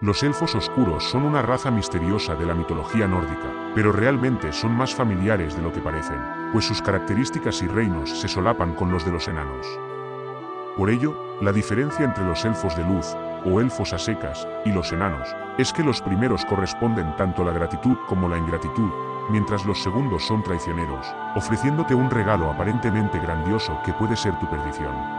Los elfos oscuros son una raza misteriosa de la mitología nórdica, pero realmente son más familiares de lo que parecen, pues sus características y reinos se solapan con los de los enanos. Por ello, la diferencia entre los elfos de luz, o elfos a secas, y los enanos, es que los primeros corresponden tanto la gratitud como la ingratitud, mientras los segundos son traicioneros, ofreciéndote un regalo aparentemente grandioso que puede ser tu perdición.